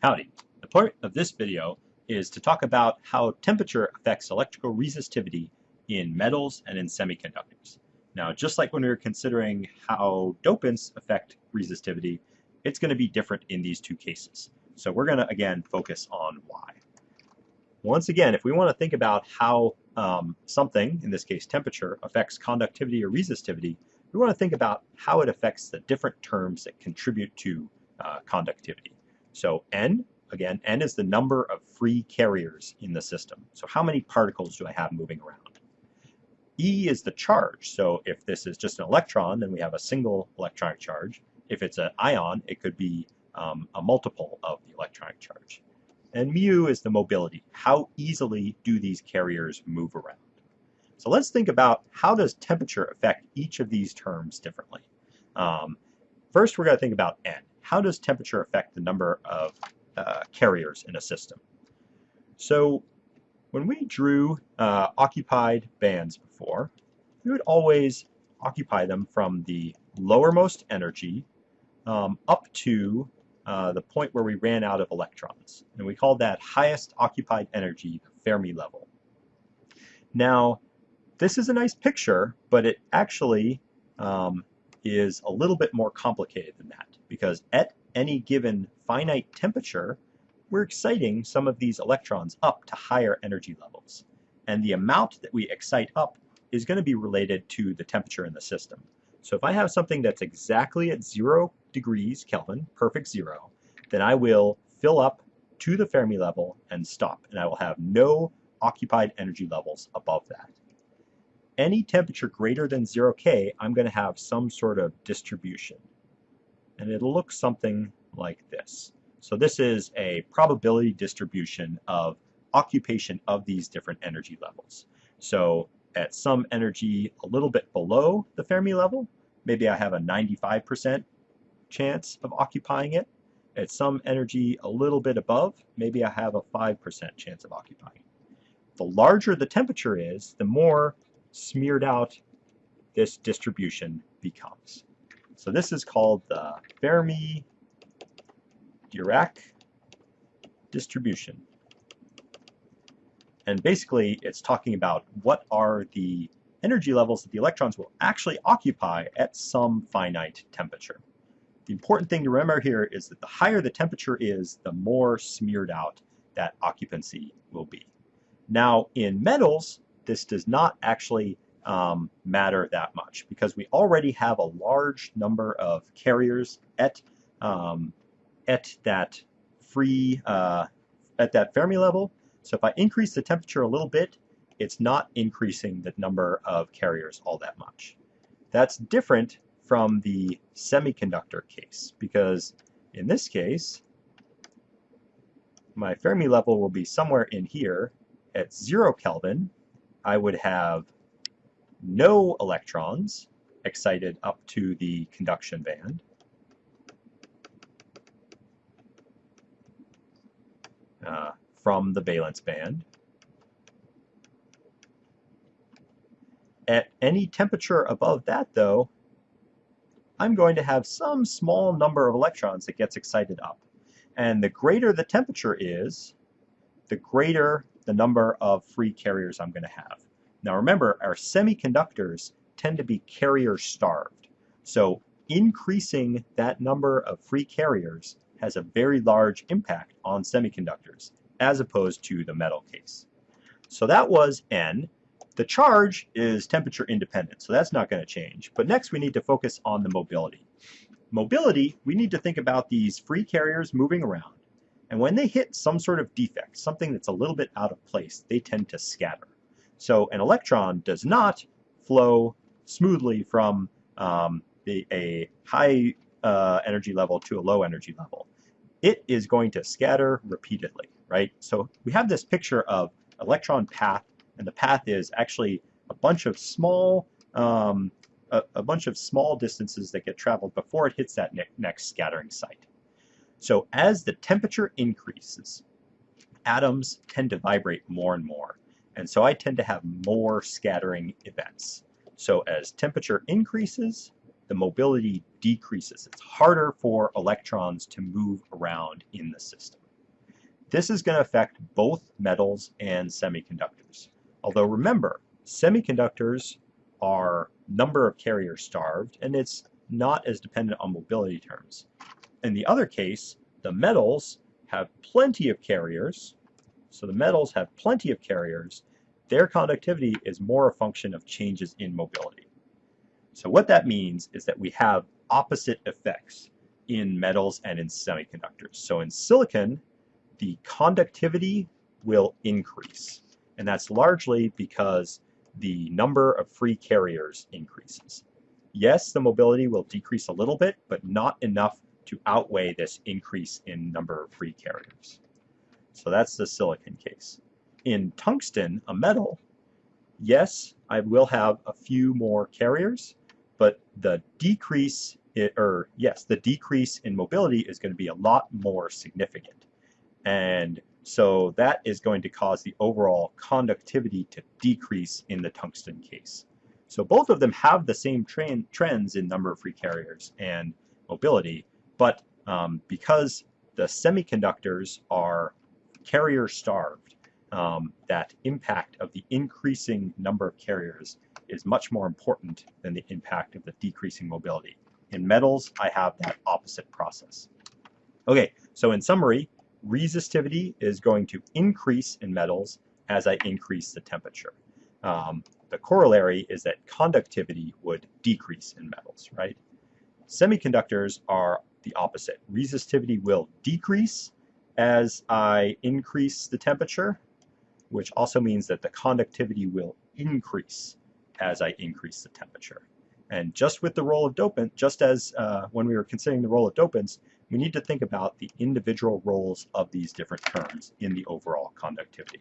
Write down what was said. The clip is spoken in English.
Howdy. The point of this video is to talk about how temperature affects electrical resistivity in metals and in semiconductors. Now, just like when we were considering how dopants affect resistivity, it's going to be different in these two cases. So we're going to, again, focus on why. Once again, if we want to think about how um, something, in this case temperature, affects conductivity or resistivity, we want to think about how it affects the different terms that contribute to uh, conductivity. So N, again, N is the number of free carriers in the system. So how many particles do I have moving around? E is the charge. So if this is just an electron, then we have a single electronic charge. If it's an ion, it could be um, a multiple of the electronic charge. And mu is the mobility. How easily do these carriers move around? So let's think about how does temperature affect each of these terms differently. Um, first, we're going to think about N how does temperature affect the number of uh, carriers in a system? So when we drew uh, occupied bands before, we would always occupy them from the lowermost energy um, up to uh, the point where we ran out of electrons. And we called that highest occupied energy, Fermi level. Now, this is a nice picture, but it actually um, is a little bit more complicated than that because at any given finite temperature, we're exciting some of these electrons up to higher energy levels. And the amount that we excite up is going to be related to the temperature in the system. So if I have something that's exactly at zero degrees Kelvin, perfect zero, then I will fill up to the Fermi level and stop, and I will have no occupied energy levels above that any temperature greater than 0 K, I'm going to have some sort of distribution. And it'll look something like this. So this is a probability distribution of occupation of these different energy levels. So at some energy a little bit below the Fermi level, maybe I have a 95% chance of occupying it. At some energy a little bit above, maybe I have a 5% chance of occupying it. The larger the temperature is, the more smeared out this distribution becomes. So this is called the Fermi-Dirac distribution. And basically, it's talking about what are the energy levels that the electrons will actually occupy at some finite temperature. The important thing to remember here is that the higher the temperature is, the more smeared out that occupancy will be. Now, in metals, this does not actually um, matter that much because we already have a large number of carriers at um, at that free uh, at that Fermi level. So if I increase the temperature a little bit, it's not increasing the number of carriers all that much. That's different from the semiconductor case because in this case, my Fermi level will be somewhere in here at zero Kelvin I would have no electrons excited up to the conduction band. Uh, from the valence band. At any temperature above that, though, I'm going to have some small number of electrons that gets excited up. And the greater the temperature is, the greater the number of free carriers I'm going to have. Now remember, our semiconductors tend to be carrier starved. So increasing that number of free carriers has a very large impact on semiconductors as opposed to the metal case. So that was N. The charge is temperature independent, so that's not going to change. But next we need to focus on the mobility. Mobility, we need to think about these free carriers moving around and when they hit some sort of defect, something that's a little bit out of place, they tend to scatter. So an electron does not flow smoothly from um, the, a high uh, energy level to a low energy level. It is going to scatter repeatedly, right? So we have this picture of electron path, and the path is actually a bunch of small um, a, a, bunch of small distances that get traveled before it hits that ne next scattering site. So as the temperature increases, atoms tend to vibrate more and more. And so I tend to have more scattering events. So as temperature increases, the mobility decreases. It's harder for electrons to move around in the system. this is going to affect both metals and semiconductors. Although remember, semiconductors are number of carriers starved, and it's not as dependent on mobility terms. In the other case, the metals have plenty of carriers, so the metals have plenty of carriers, their conductivity is more a function of changes in mobility. So what that means is that we have opposite effects in metals and in semiconductors. So in silicon, the conductivity will increase. And that's largely because the number of free carriers increases. Yes, the mobility will decrease a little bit, but not enough to outweigh this increase in number of free carriers. So that's the silicon case. In tungsten, a metal, yes, I will have a few more carriers, but the decrease, or yes, the decrease in mobility is going to be a lot more significant. And so that is going to cause the overall conductivity to decrease in the tungsten case. So both of them have the same trends in number of free carriers and mobility, but um, because the semiconductors are carrier starved, um, that impact of the increasing number of carriers is much more important than the impact of the decreasing mobility. In metals, I have that opposite process. Okay, so in summary, resistivity is going to increase in metals as I increase the temperature. Um, the corollary is that conductivity would decrease in metals, right? Semiconductors are the opposite. Resistivity will decrease as I increase the temperature, which also means that the conductivity will increase as I increase the temperature. And just with the role of dopant, just as uh, when we were considering the role of dopants, we need to think about the individual roles of these different terms in the overall conductivity.